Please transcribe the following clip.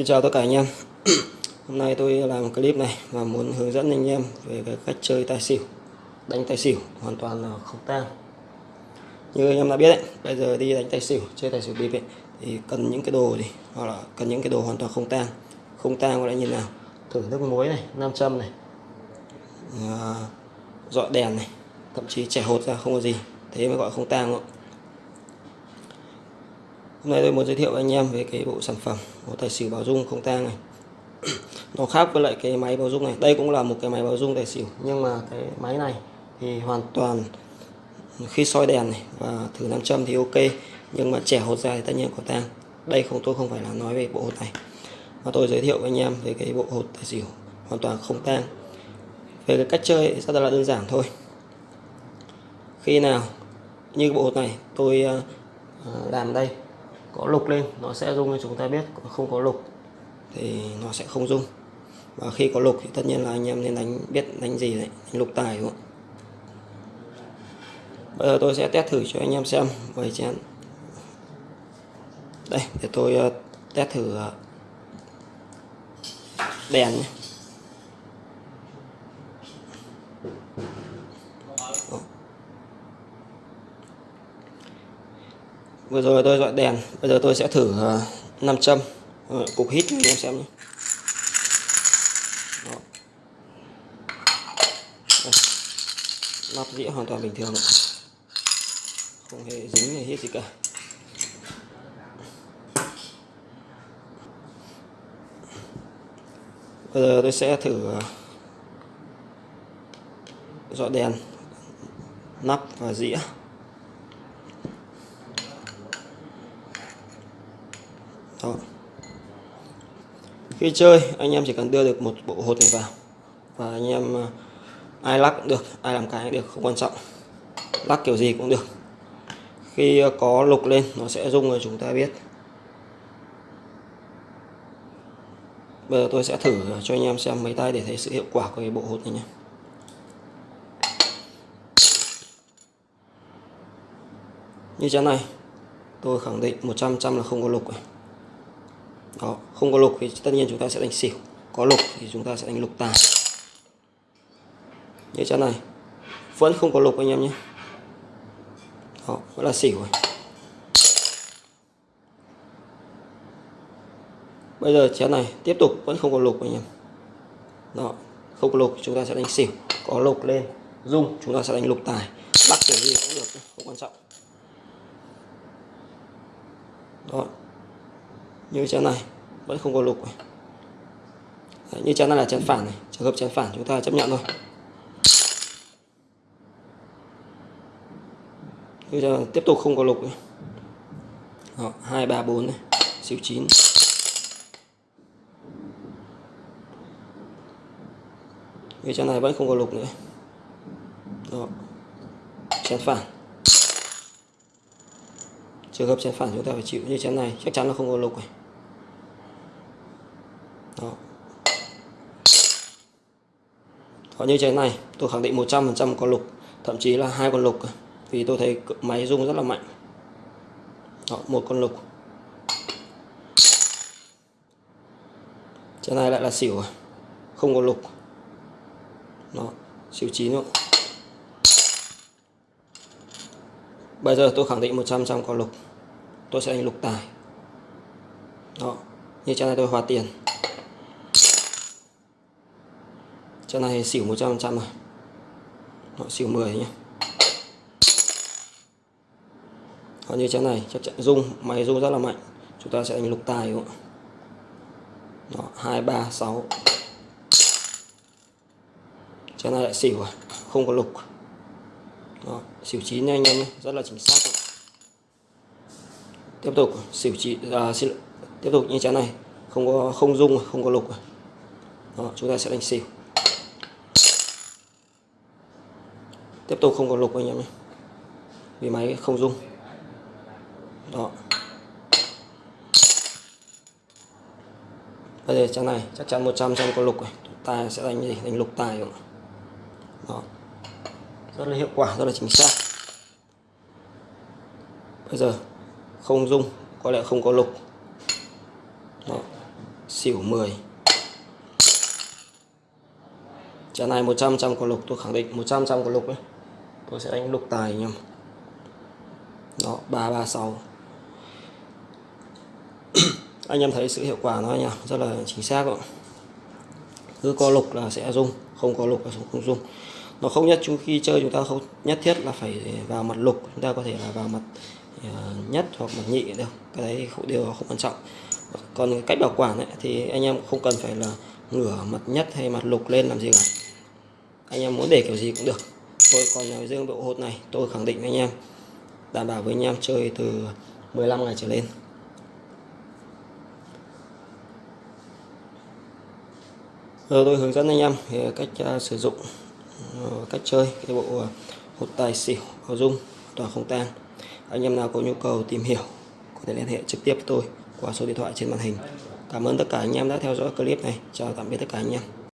Xin chào tất cả anh em. Hôm nay tôi làm một clip này và muốn hướng dẫn anh em về cái cách chơi tài xỉu Đánh tài xỉu hoàn toàn là không tang. Như anh em đã biết đấy, bây giờ đi đánh tài xỉu, chơi tài xỉu bịp ấy, thì cần những cái đồ gì? Hoặc là cần những cái đồ hoàn toàn không tang. Không tang có lẽ như nào? Thử nước muối này, nam châm này à, Dọi đèn này Thậm chí trẻ hột ra không có gì. Thế mới gọi không tang không Hôm nay tôi muốn giới thiệu với anh em về cái bộ sản phẩm của tài xỉu bảo dung không tang này. Nó khác với lại cái máy bảo dung này. Đây cũng là một cái máy bảo dung tài xỉu, nhưng mà cái máy này thì hoàn toàn khi soi đèn này và thử nam châm thì ok, nhưng mà trẻ hột ra thì tất nhiên có tang. Đây không, tôi không phải là nói về bộ hột này. Mà tôi giới thiệu với anh em về cái bộ hột tài xỉu hoàn toàn không tang. Về cái cách chơi rất là đơn giản thôi. Khi nào, như bộ hột này tôi ờ, ờ, làm đây có lục lên, nó sẽ rung cho chúng ta biết không có lục thì nó sẽ không rung. Và khi có lục thì tất nhiên là anh em nên đánh, biết đánh gì đấy, đánh lục tài, đúng không bây giờ tôi sẽ test thử cho anh em xem với chén đây, để tôi ờ, test thử ờ, đèn nhé. Vừa rồi tôi dọi đèn bây giờ tôi sẽ thử uh, nam châm uh, cục hít anh em xem nhé. Lắp dĩa hoàn toàn bình thường không hề dính hay hít gì cả. Bây giờ tôi sẽ thử ờ, dọn đèn nắp và dĩa. Đó. khi chơi, anh em chỉ cần đưa được một bộ hột này vào. Và anh em à, ai lắc cũng được, ai làm cái cũng được, không quan trọng. Lắc kiểu gì cũng được. Khi à, có lục lên, nó sẽ rung rồi chúng ta biết. Bây giờ tôi sẽ thử cho anh em xem mấy tay để thấy sự hiệu quả của cái bộ hột này nhé. Như thế này, tôi khẳng định 100 trăm là không có lục này đó không có lục thì tất nhiên chúng ta sẽ đánh xỉu. Có lục thì chúng ta sẽ đánh lục tài như chân này. Vẫn không có lục anh em nhé. Đó, vẫn là xỉu rồi. Bây giờ chén này tiếp tục, vẫn không có lục anh em. Đó, không có lục chúng ta sẽ đánh xỉu. Có lục lên, dung, chúng ta sẽ đánh lục tài. Bắt kiểu gì cũng được không quan trọng. Đó như chén này vẫn không có lục Đấy, như chén này là chén phản này trường hợp chén phản chúng ta chấp nhận thôi. Như chén tiếp tục không có lục này. Đó, 2, 3, 4 này xíu 9 như chén này vẫn không có lục nữa. Đó. chén phản. Trường hợp chén phản chúng ta phải chịu như chén này chắc chắn là không có lục này đó. Còn như trái này tôi khẳng định 100% có lục thậm chí là hai con lục vì tôi thấy máy rung rất là mạnh. Đó, một con lục. Trái này lại là xỉu à? không có lục. Đó xỉu chín luôn bây giờ tôi khẳng định 100% có lục. Tôi sẽ đánh lục tài. Đó như trái này tôi hòa tiền. Trận này xỉu 100% rồi à. Họ xỉu 10 nhé Còn như trận này chắc chắn rung Máy rung rất là mạnh. Chúng ta sẽ đánh lục tài đúng không? Đó, 2, 3, 6 Trận này lại xỉu rồi Không có lục. Đó, xỉu 9 nha anh em nhé Rất là chính xác. Tiếp tục xỉu 9 à, xin, Tiếp tục như trận này. Không có không rung không có lục à. Đó, chúng ta sẽ đánh xỉu. Tiếp tục không có lục anh em nhé. Vì máy không rung. Đó. Bây giờ trang này, chắc chắn 100 trăm có lục này tài sẽ đánh gì? Đánh lục tài rồi. Đó. Rất là hiệu quả, rất là chính xác. Bây giờ, không rung, có lẽ không có lục. Đó. Xỉu 10 trận này 100 trăm có lục, tôi khẳng định 100 trăm có lục ấy tôi sẽ đánh lục tài anh em đó 336 anh em thấy sự hiệu quả nó nhỉ? Rất là chính xác ạ. Cứ có lục là sẽ rung không có lục là không rung. Nó không nhất chúng khi chơi chúng ta không nhất thiết là phải vào mặt lục chúng ta có thể là vào mặt ờ, nhất hoặc mặt nhị được. Cái đấy không điều không quan trọng. Còn cách bảo quản ấy, thì anh em không cần phải là ngửa mặt nhất hay mặt lục lên làm gì cả. Anh em muốn để kiểu gì cũng được tôi còn riêng bộ hột này tôi khẳng định với anh em đảm bảo với anh em chơi từ 15 ngày trở lên. Rồi tôi hướng dẫn anh em về cách uh, sử dụng uh, cách chơi cái bộ uh, hột tài xỉu bảo dung toàn không tan. Anh em nào có nhu cầu tìm hiểu có thể liên hệ trực tiếp với tôi qua số điện thoại trên màn hình. Cảm ơn tất cả anh em đã theo dõi clip này. Chào tạm biệt tất cả anh em.